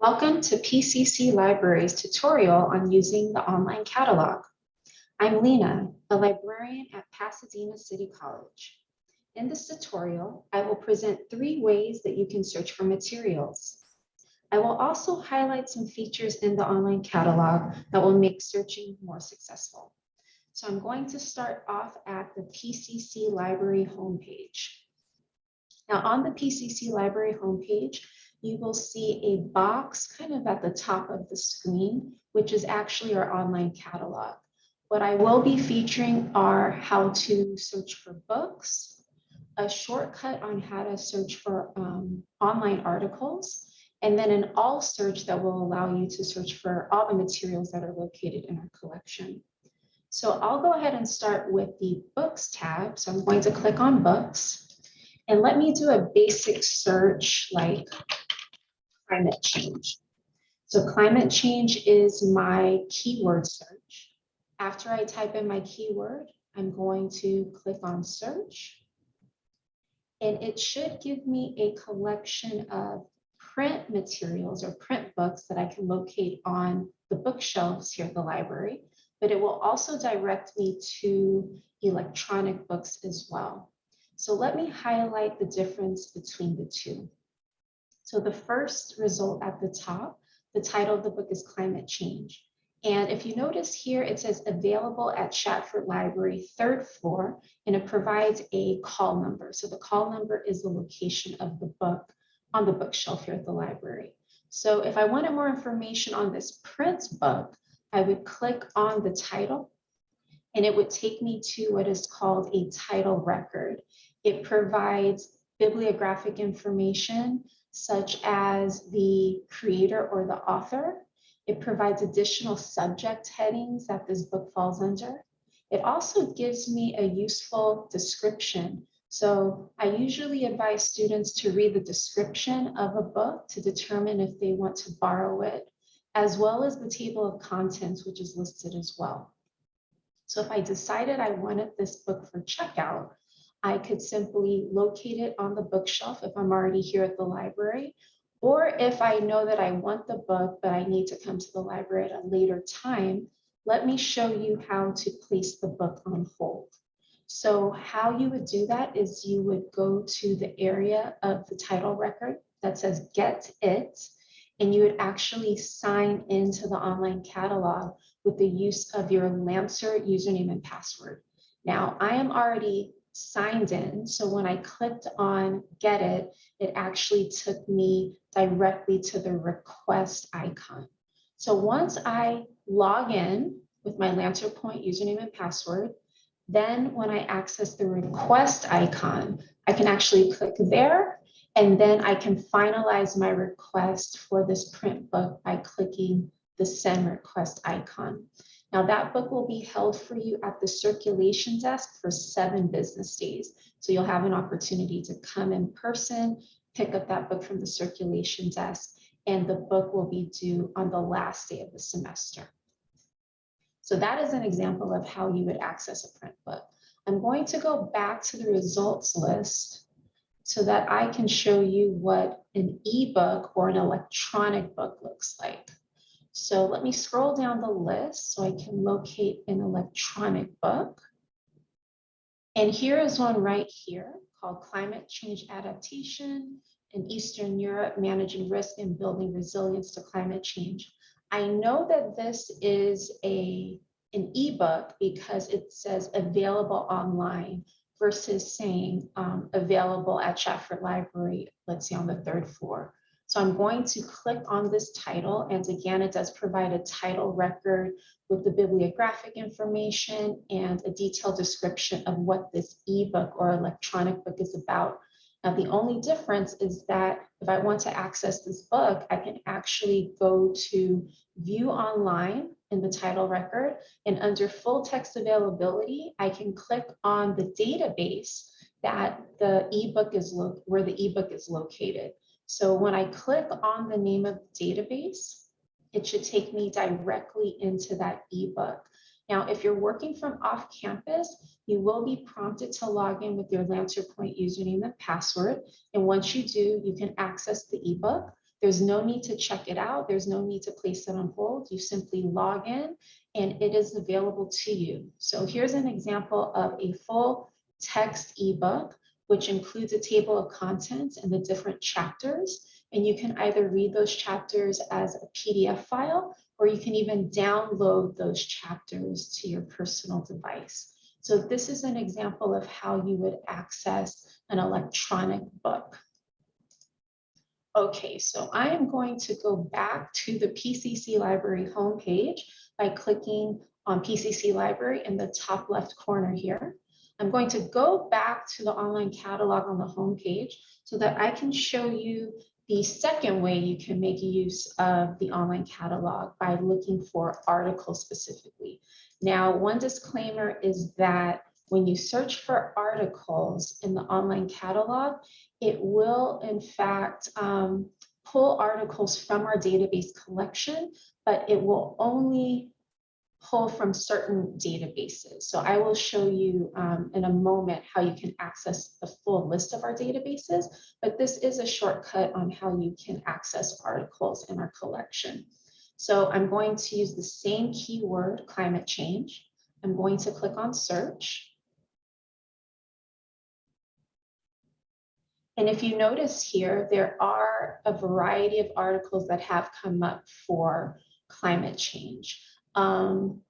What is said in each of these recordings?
Welcome to PCC Library's tutorial on using the online catalog. I'm Lena, a librarian at Pasadena City College. In this tutorial, I will present three ways that you can search for materials. I will also highlight some features in the online catalog that will make searching more successful. So I'm going to start off at the PCC Library homepage. Now on the PCC Library homepage, you will see a box kind of at the top of the screen, which is actually our online catalog. What I will be featuring are how to search for books, a shortcut on how to search for um, online articles, and then an all search that will allow you to search for all the materials that are located in our collection. So I'll go ahead and start with the books tab. So I'm going to click on books and let me do a basic search like climate change. So climate change is my keyword search. After I type in my keyword, I'm going to click on search. And it should give me a collection of print materials or print books that I can locate on the bookshelves here at the library, but it will also direct me to electronic books as well. So let me highlight the difference between the two. So the first result at the top, the title of the book is Climate Change. And if you notice here, it says available at Shatford Library, third floor, and it provides a call number. So the call number is the location of the book on the bookshelf here at the library. So if I wanted more information on this print book, I would click on the title and it would take me to what is called a title record. It provides bibliographic information such as the creator or the author. It provides additional subject headings that this book falls under. It also gives me a useful description. So I usually advise students to read the description of a book to determine if they want to borrow it, as well as the table of contents, which is listed as well. So if I decided I wanted this book for checkout, I could simply locate it on the bookshelf if I'm already here at the library, or if I know that I want the book, but I need to come to the library at a later time, let me show you how to place the book on hold. So how you would do that is you would go to the area of the title record that says get it, and you would actually sign into the online catalog with the use of your Lancer username and password. Now I am already signed in. So when I clicked on get it, it actually took me directly to the request icon. So once I log in with my Lancer Point username and password, then when I access the request icon, I can actually click there and then I can finalize my request for this print book by clicking the send request icon. Now that book will be held for you at the circulation desk for seven business days. So you'll have an opportunity to come in person, pick up that book from the circulation desk, and the book will be due on the last day of the semester. So that is an example of how you would access a print book. I'm going to go back to the results list so that I can show you what an ebook or an electronic book looks like. So let me scroll down the list so I can locate an electronic book. And here is one right here called Climate Change Adaptation in Eastern Europe, Managing Risk and Building Resilience to Climate Change. I know that this is a, an ebook because it says available online versus saying um, available at Shatford Library, let's say on the third floor. So I'm going to click on this title. And again, it does provide a title record with the bibliographic information and a detailed description of what this ebook or electronic book is about. Now, the only difference is that if I want to access this book, I can actually go to view online in the title record and under full text availability, I can click on the database that the ebook is where the ebook is located. So when I click on the name of the database, it should take me directly into that ebook. Now, if you're working from off campus, you will be prompted to log in with your Lancer Point username and password. And once you do, you can access the ebook. There's no need to check it out. There's no need to place it on hold. You simply log in and it is available to you. So here's an example of a full text ebook, which includes a table of contents and the different chapters. And you can either read those chapters as a PDF file, or you can even download those chapters to your personal device. So this is an example of how you would access an electronic book. Okay, so I am going to go back to the PCC Library homepage by clicking on PCC Library in the top left corner here. I'm going to go back to the online catalog on the homepage so that I can show you the second way you can make use of the online catalog by looking for articles specifically. Now, one disclaimer is that when you search for articles in the online catalog, it will in fact um, pull articles from our database collection, but it will only pull from certain databases. So I will show you um, in a moment how you can access the full list of our databases, but this is a shortcut on how you can access articles in our collection. So I'm going to use the same keyword, climate change. I'm going to click on search. And if you notice here, there are a variety of articles that have come up for climate change, um,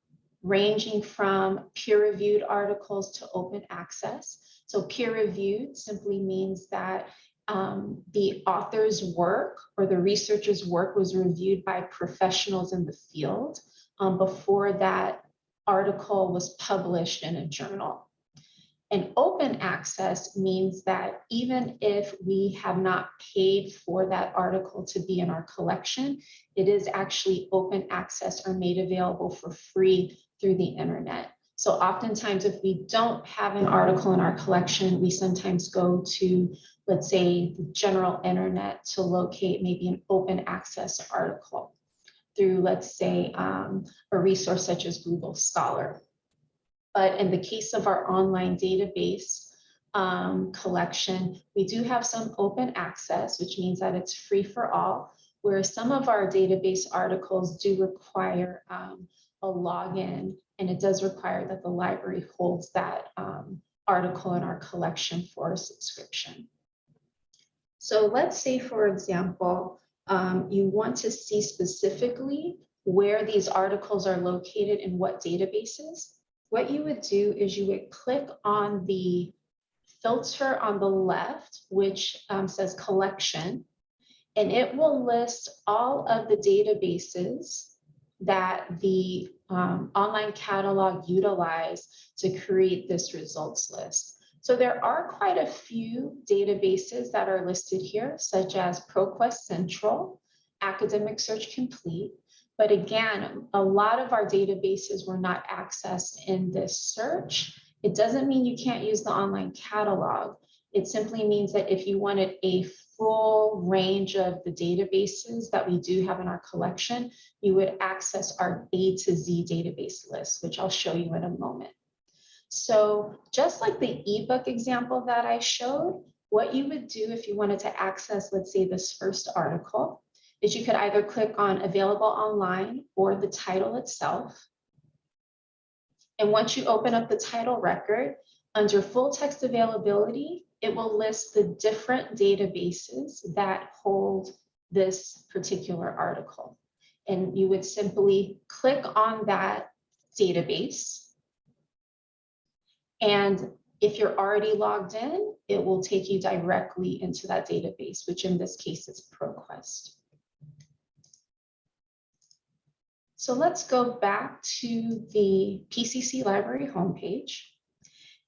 ranging from peer-reviewed articles to open access. So peer-reviewed simply means that um, the author's work or the researcher's work was reviewed by professionals in the field um, before that article was published in a journal. And open access means that even if we have not paid for that article to be in our collection, it is actually open access or made available for free through the internet. So oftentimes if we don't have an article in our collection, we sometimes go to, let's say, the general internet to locate maybe an open access article through, let's say, um, a resource such as Google Scholar. But in the case of our online database um, collection, we do have some open access, which means that it's free for all, whereas some of our database articles do require um, a login, and it does require that the library holds that um, article in our collection for a subscription. So let's say, for example, um, you want to see specifically where these articles are located in what databases what you would do is you would click on the filter on the left, which um, says collection, and it will list all of the databases that the um, online catalog utilize to create this results list. So there are quite a few databases that are listed here, such as ProQuest Central, Academic Search Complete, but again, a lot of our databases were not accessed in this search. It doesn't mean you can't use the online catalog. It simply means that if you wanted a full range of the databases that we do have in our collection, you would access our A to Z database list, which I'll show you in a moment. So just like the ebook example that I showed, what you would do if you wanted to access, let's say this first article, is you could either click on available online or the title itself. And once you open up the title record, under full text availability, it will list the different databases that hold this particular article. And you would simply click on that database. And if you're already logged in, it will take you directly into that database, which in this case is ProQuest. So let's go back to the PCC library homepage.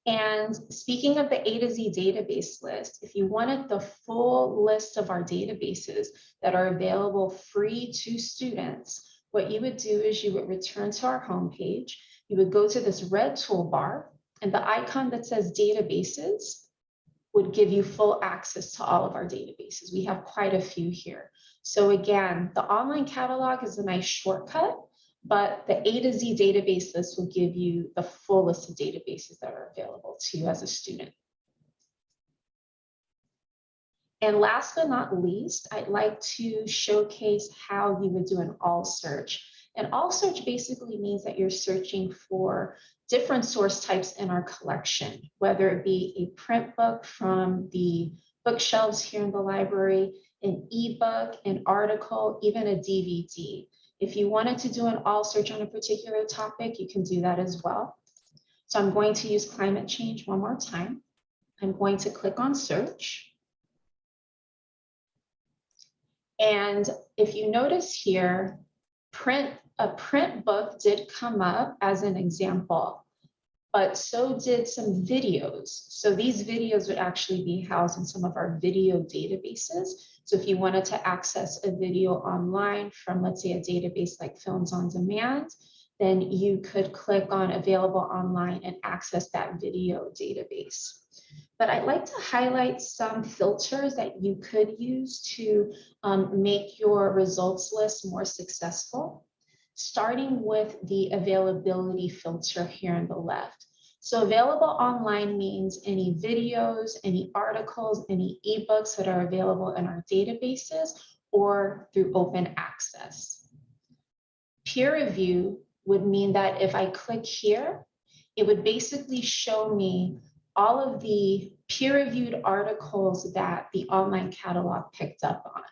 And speaking of the A to Z database list, if you wanted the full list of our databases that are available free to students, what you would do is you would return to our homepage, you would go to this red toolbar, and the icon that says databases would give you full access to all of our databases. We have quite a few here. So again, the online catalog is a nice shortcut, but the A to Z database list will give you the full list of databases that are available to you as a student. And last but not least, I'd like to showcase how you would do an all search. And all search basically means that you're searching for different source types in our collection, whether it be a print book from the bookshelves here in the library, an ebook, an article, even a DVD. If you wanted to do an all search on a particular topic, you can do that as well. So I'm going to use climate change one more time. I'm going to click on search. And if you notice here, print a print book did come up as an example, but so did some videos. So these videos would actually be housed in some of our video databases. So if you wanted to access a video online from, let's say, a database like Films on Demand, then you could click on available online and access that video database. But I'd like to highlight some filters that you could use to um, make your results list more successful, starting with the availability filter here on the left. So available online means any videos, any articles, any ebooks that are available in our databases or through open access. Peer review would mean that if I click here, it would basically show me all of the peer-reviewed articles that the online catalog picked up on.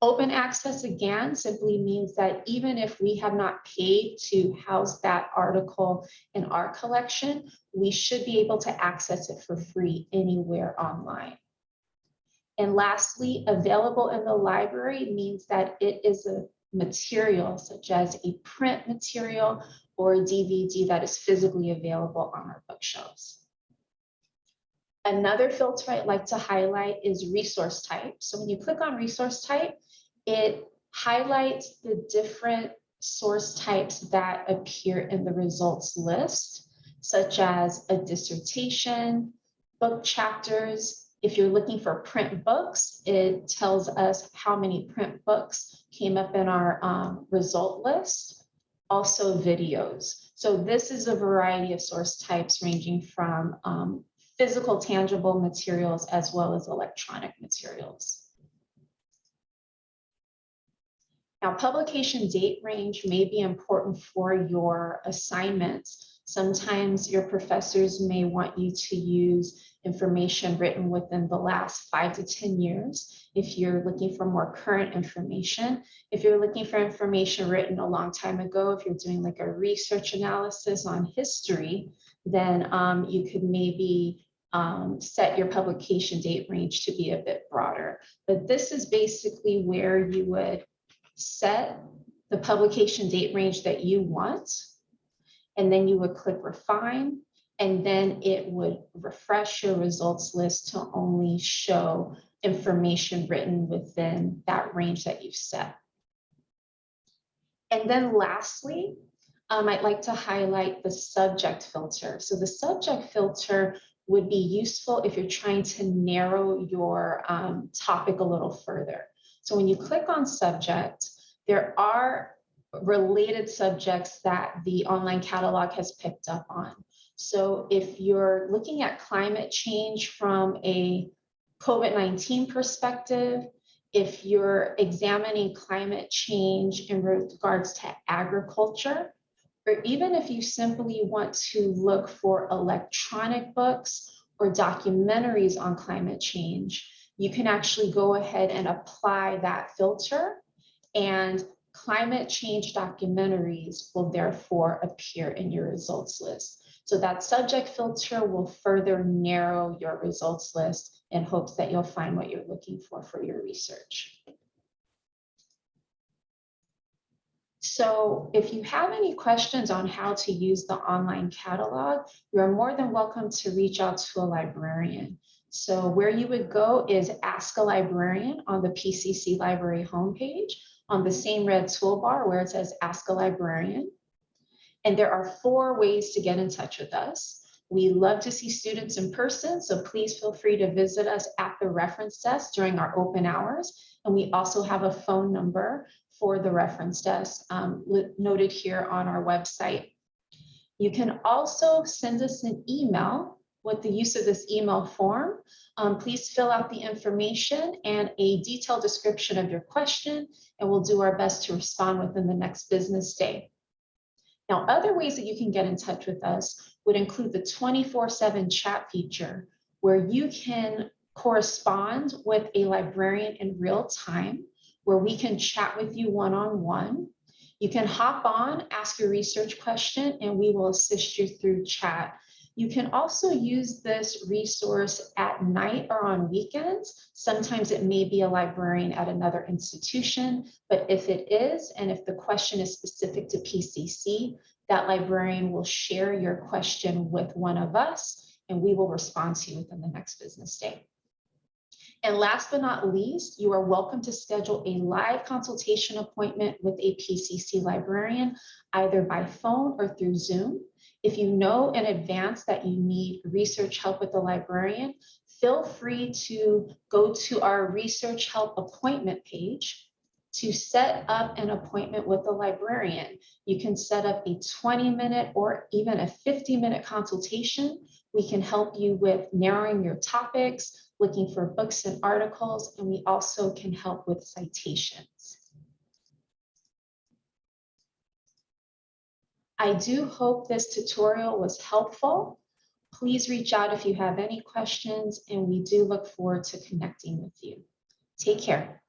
Open access again simply means that even if we have not paid to house that article in our collection, we should be able to access it for free anywhere online. And lastly, available in the library means that it is a material such as a print material or a DVD that is physically available on our bookshelves. Another filter I'd like to highlight is resource type. So when you click on resource type, it highlights the different source types that appear in the results list, such as a dissertation, book chapters. If you're looking for print books, it tells us how many print books came up in our um, result list also videos. So this is a variety of source types ranging from um, physical tangible materials as well as electronic materials. Now, publication date range may be important for your assignments. Sometimes your professors may want you to use information written within the last five to 10 years. If you're looking for more current information, if you're looking for information written a long time ago, if you're doing like a research analysis on history, then um, you could maybe um, set your publication date range to be a bit broader. But this is basically where you would set the publication date range that you want. And then you would click refine and then it would refresh your results list to only show information written within that range that you've set. And then lastly, um, I'd like to highlight the subject filter. So the subject filter would be useful if you're trying to narrow your um, topic a little further. So when you click on subject, there are related subjects that the online catalog has picked up on. So if you're looking at climate change from a COVID-19 perspective, if you're examining climate change in regards to agriculture, or even if you simply want to look for electronic books or documentaries on climate change, you can actually go ahead and apply that filter and climate change documentaries will therefore appear in your results list. So that subject filter will further narrow your results list in hopes that you'll find what you're looking for for your research. So if you have any questions on how to use the online catalog, you're more than welcome to reach out to a librarian. So where you would go is Ask a Librarian on the PCC Library homepage on the same red toolbar where it says Ask a Librarian. And there are four ways to get in touch with us. We love to see students in person, so please feel free to visit us at the reference desk during our open hours. And we also have a phone number for the reference desk um, noted here on our website. You can also send us an email with the use of this email form. Um, please fill out the information and a detailed description of your question, and we'll do our best to respond within the next business day. Now, other ways that you can get in touch with us would include the 24/7 chat feature, where you can correspond with a librarian in real time, where we can chat with you one-on-one. You can hop on, ask your research question, and we will assist you through chat. You can also use this resource at night or on weekends. Sometimes it may be a librarian at another institution, but if it is, and if the question is specific to PCC, that librarian will share your question with one of us, and we will respond to you within the next business day. And last but not least, you are welcome to schedule a live consultation appointment with a PCC librarian, either by phone or through Zoom. If you know in advance that you need research help with the librarian, feel free to go to our research help appointment page to set up an appointment with the librarian. You can set up a 20 minute or even a 50 minute consultation. We can help you with narrowing your topics, looking for books and articles, and we also can help with citations. I do hope this tutorial was helpful. Please reach out if you have any questions, and we do look forward to connecting with you. Take care.